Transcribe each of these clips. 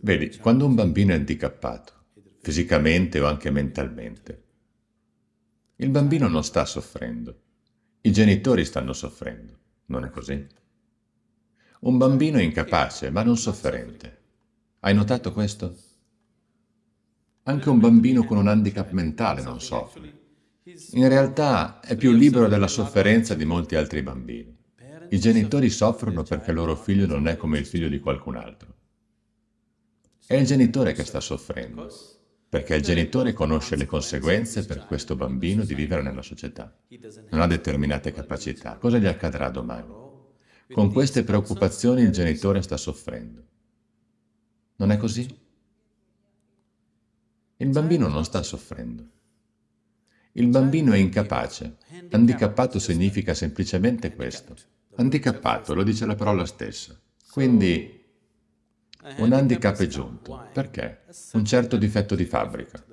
Vedi, quando un bambino è handicappato, fisicamente o anche mentalmente, il bambino non sta soffrendo, i genitori stanno soffrendo, non è così? Un bambino è incapace, ma non sofferente. Hai notato questo? Anche un bambino con un handicap mentale non soffre. In realtà è più libero dalla sofferenza di molti altri bambini. I genitori soffrono perché il loro figlio non è come il figlio di qualcun altro. È il genitore che sta soffrendo, perché il genitore conosce le conseguenze per questo bambino di vivere nella società. Non ha determinate capacità. Cosa gli accadrà domani? Con queste preoccupazioni il genitore sta soffrendo. Non è così? Il bambino non sta soffrendo. Il bambino è incapace. Handicappato significa semplicemente questo. Handicappato, lo dice la parola stessa. Quindi un handicap è giunto. Perché? Un certo difetto di fabbrica.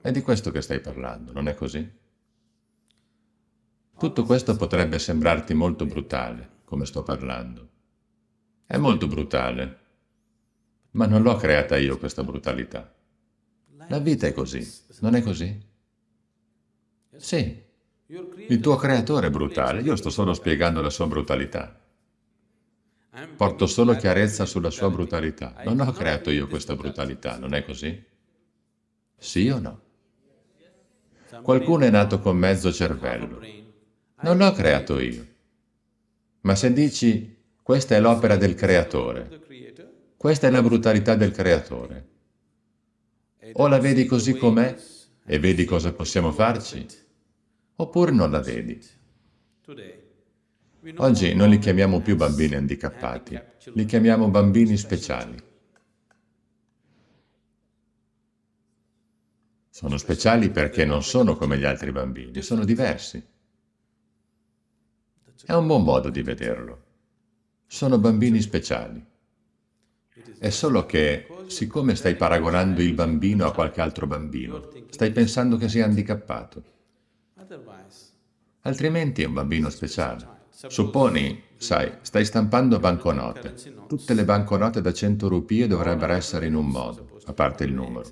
È di questo che stai parlando, non è così? Tutto questo potrebbe sembrarti molto brutale, come sto parlando. È molto brutale, ma non l'ho creata io questa brutalità. La vita è così, non è così? Sì, il tuo creatore è brutale, io sto solo spiegando la sua brutalità. Porto solo chiarezza sulla sua brutalità. Non ho creato io questa brutalità, non è così? Sì o no? Qualcuno è nato con mezzo cervello. Non l'ho creato io. Ma se dici, questa è l'opera del creatore, questa è la brutalità del creatore, o la vedi così com'è e vedi cosa possiamo farci, oppure non la vedi. Oggi non li chiamiamo più bambini handicappati, li chiamiamo bambini speciali. Sono speciali perché non sono come gli altri bambini, sono diversi. È un buon modo di vederlo. Sono bambini speciali. È solo che, siccome stai paragonando il bambino a qualche altro bambino, stai pensando che sia handicappato. Altrimenti è un bambino speciale. Supponi, sai, stai stampando banconote. Tutte le banconote da 100 rupie dovrebbero essere in un modo, a parte il numero.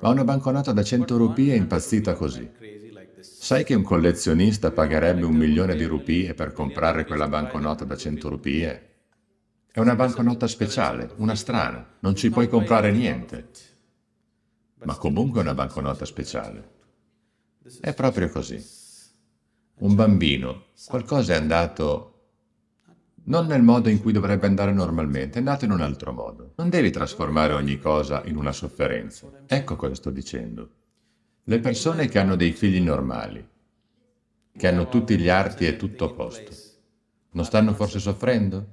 Ma una banconota da 100 rupie è impazzita così. Sai che un collezionista pagherebbe un milione di rupie per comprare quella banconota da 100 rupie? È una banconota speciale, una strana, non ci puoi comprare niente. Ma comunque è una banconota speciale. È proprio così un bambino, qualcosa è andato non nel modo in cui dovrebbe andare normalmente, è andato in un altro modo. Non devi trasformare ogni cosa in una sofferenza. Ecco cosa sto dicendo. Le persone che hanno dei figli normali, che hanno tutti gli arti e tutto a posto, non stanno forse soffrendo?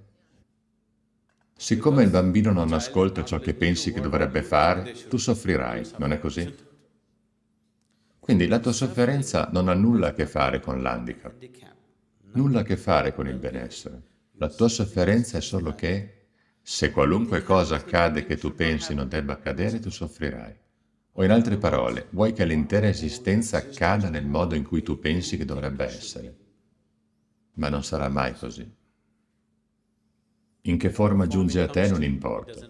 Siccome il bambino non ascolta ciò che pensi che dovrebbe fare, tu soffrirai, non è così? Quindi la tua sofferenza non ha nulla a che fare con l'handicap, nulla a che fare con il benessere. La tua sofferenza è solo che se qualunque cosa accade che tu pensi non debba accadere, tu soffrirai. O in altre parole, vuoi che l'intera esistenza accada nel modo in cui tu pensi che dovrebbe essere. Ma non sarà mai così. In che forma giunge a te non importa.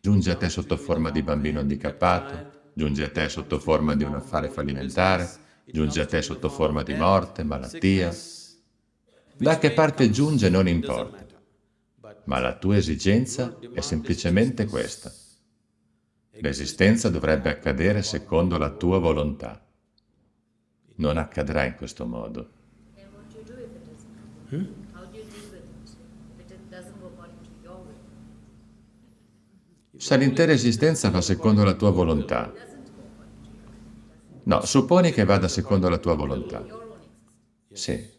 Giunge a te sotto forma di bambino handicappato, giunge a te sotto forma di un affare fallimentare, giunge a te sotto forma di morte, malattia. Da che parte giunge non importa, ma la tua esigenza è semplicemente questa. L'esistenza dovrebbe accadere secondo la tua volontà. Non accadrà in questo modo. Se l'intera esistenza va secondo la tua volontà, No, supponi che vada secondo la tua volontà. Sì.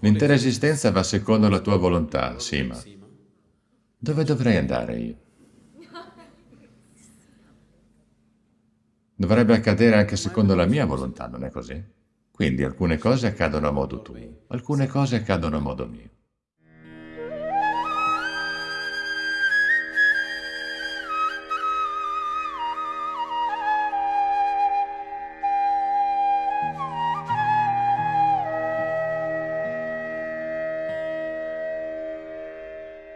L'intera esistenza va secondo la tua volontà, sì, ma dove dovrei andare io? Dovrebbe accadere anche secondo la mia volontà, non è così? Quindi alcune cose accadono a modo tuo, alcune cose accadono a modo mio.